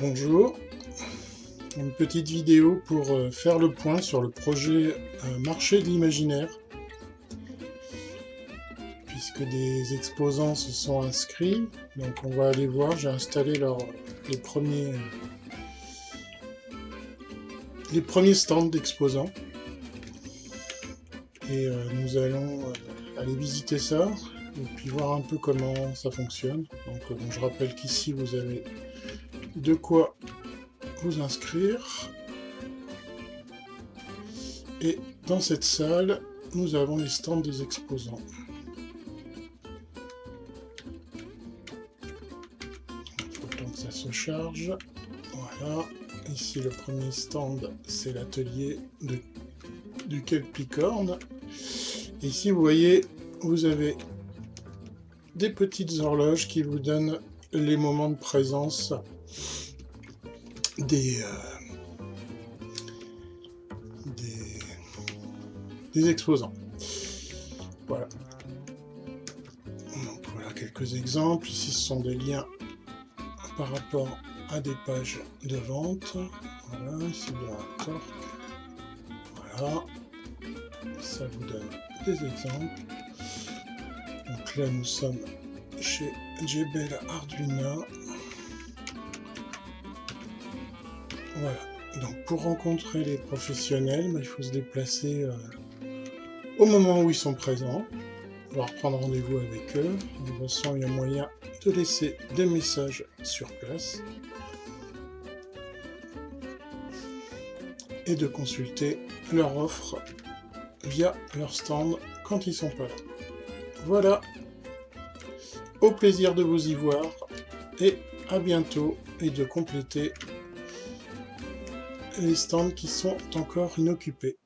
Bonjour, une petite vidéo pour euh, faire le point sur le projet euh, Marché de l'imaginaire. Puisque des exposants se sont inscrits, donc on va aller voir, j'ai installé les, premiers, les premiers stands d'exposants. Et euh, nous allons aller visiter ça, et puis voir un peu comment ça fonctionne. Donc je rappelle qu'ici vous avez de quoi vous inscrire. Et dans cette salle, nous avons les stands des exposants. Il faut que ça se charge. Voilà. Ici, le premier stand, c'est l'atelier du Kelpicorne. Ici, vous voyez, vous avez des petites horloges qui vous donnent les moments de présence des, euh, des, exposants. Voilà. Donc voilà quelques exemples. Ici, ce sont des liens par rapport à des pages de vente. Voilà, ici vous avez un torque. Voilà. Ça vous donne des exemples. Donc là, nous sommes chez Jebel Arduino. Voilà. Donc pour rencontrer les professionnels, bah, il faut se déplacer euh, au moment où ils sont présents, voire prendre rendez-vous avec eux. De toute façon, il y a moyen de laisser des messages sur place et de consulter leur offre via leur stand quand ils sont pas là. Voilà, au plaisir de vous y voir et à bientôt et de compléter les stands qui sont encore inoccupés.